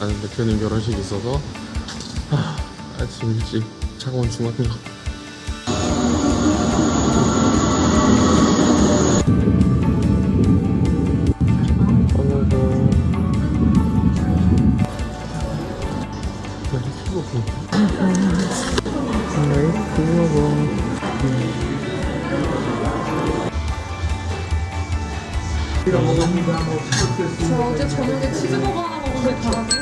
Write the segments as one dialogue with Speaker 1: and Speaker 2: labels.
Speaker 1: 아는 대표님 결혼식이 있어서 하, 아침 일찍 차가운 중학교
Speaker 2: 저 어제 저녁에 치즈버거 하나 먹었는데 다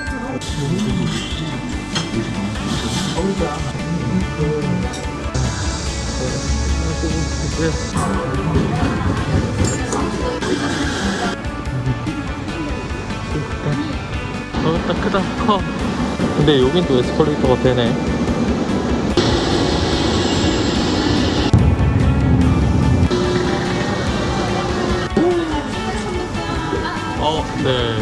Speaker 1: 어, 딱 크다, 커. 근데 여긴 또 에스컬레이터가 되네. 어, 네.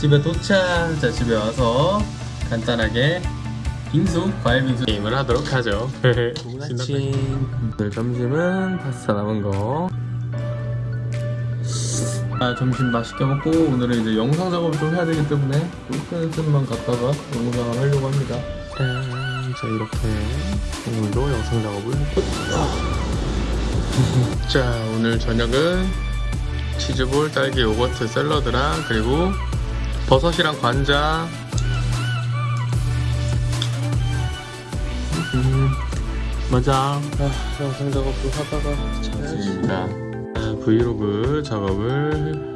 Speaker 1: 집에 도착. 자, 집에 와서 간단하게 빙수, 과일 빙수 게임을 하도록 하죠. 아침. 오늘 점심은 파스타 남은 거. 아, 점심 맛있게 먹고 오늘은 이제 영상 작업을 좀 해야 되기 때문에 골프 연습만 갔다가 영상을 하려고 합니다. 짠. 자, 이렇게 오늘도 영상 작업을 끝. 자, 오늘 저녁은 치즈볼, 딸기 요거트 샐러드랑 그리고 버섯이랑 관자 음, 맞아. 아, 영상 작업도 하다가. 아, 브이로그 작업을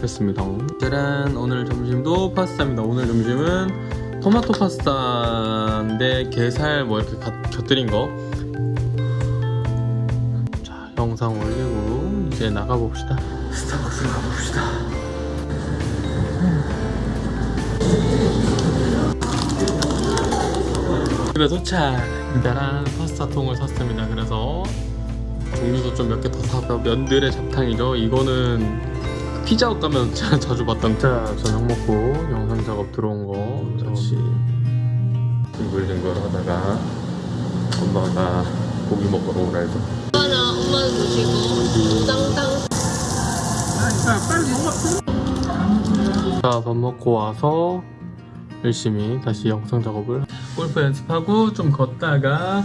Speaker 1: 했습니다. 짜란, 오늘 점심도 파스타입니다. 오늘 점심은 토마토 파스타인데 게살 뭐 이렇게 가- 곁들인 거. 자, 영상 올리고 이제 나가봅시다. 스타벅스 가봅시다. 집에 도착! 짜란 파스타 통을 샀습니다. 그래서 종류도 좀 몇 개 더 사서 면들의 잡탕이죠. 이거는 피자헛 가면 자, 자주 봤던 자 저녁 먹고 영상 작업 들어온 거 같이 뒹굴뒹굴 하다가 엄마가 고기 먹으러 오라 해서
Speaker 2: 엄마는 엄마는 드시고 땅땅
Speaker 1: 자, 밥 먹고 와서 열심히 다시 영상 작업을 골프 연습하고 좀 걷다가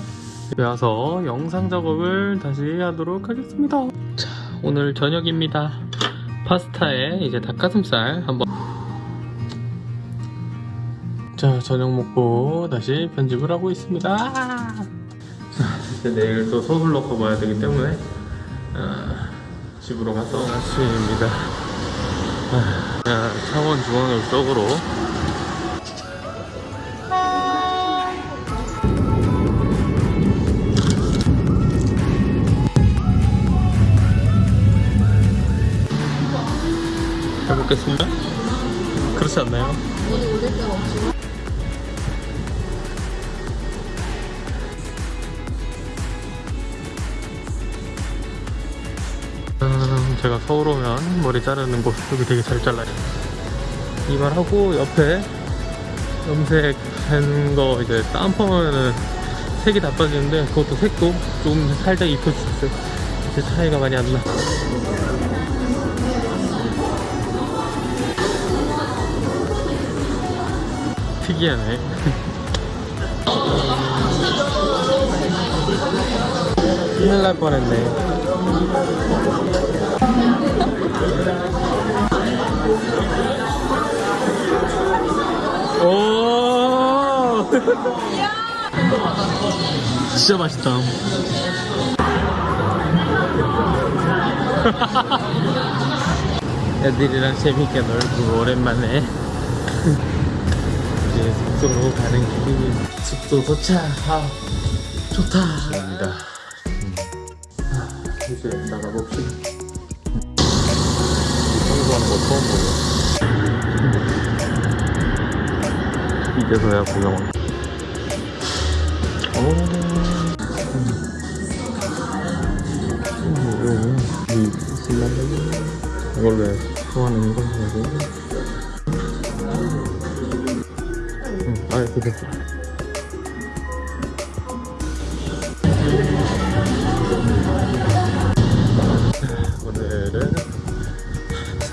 Speaker 1: 집에 와서 영상 작업을 다시 하도록 하겠습니다. 자, 오늘 저녁입니다. 파스타에 이제 닭가슴살 한번 자, 저녁 먹고 다시 편집을 하고 있습니다. 자, 이제 내일 또 서둘러 가봐야 되기 때문에 아, 집으로 가서 아침입니다. 자, 창원 중앙역 쪽으로 해보겠습니다. 그렇지 않나요? 음, 제가 서울 오면 머리 자르는 곳 여기 되게 잘 잘라요. 이발하고 옆에 염색한 거 이제 다운펌하면은 색이 다 빠지는데 그것도 색도 좀 살짝 입혀주셨어요. 이제 차이가 많이 안 나. 특이하네. 큰일 날 뻔했네. 오! 진짜 맛있다. 애들이랑 재밌게 놀고 오랜만에 숙소로 가는 길이 숙소 도착. 아, 좋다. 입니다. 이제 나가봅시다. 청소하는 거 처음 보여. 이제서야 구경한. 오. 이 신나는 이걸로 거가 지고. 응,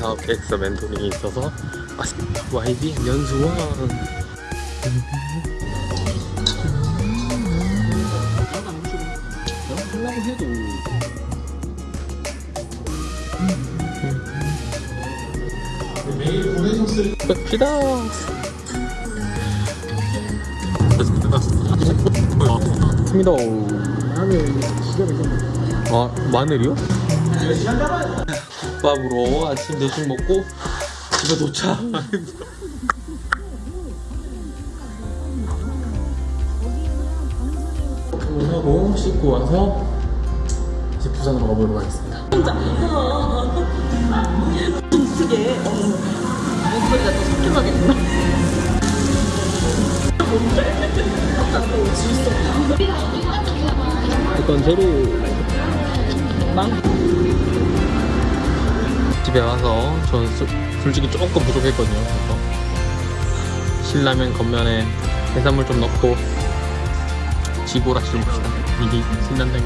Speaker 1: 아, 됐어. 엑서 멘토링이 있어서 아, YB 연수원 하려고 해도 매일 보내셨을 봅시 다 맞습니다 아 마늘이요? 밥으로 아침 대충 먹고 집에 도착 하고 씻고 와서 이제 부산으로 가보도록 하겠습니다
Speaker 2: 어떻게 목소리가 더 삭혀가겠구나
Speaker 1: 어떤 재료? 빵? 집에 와서 저는 수- 솔직히 조금 부족했거든요 그래서. 신라면 겉면에 해산물 좀 넣고 지고라시를 봅시다. 이게 신난다니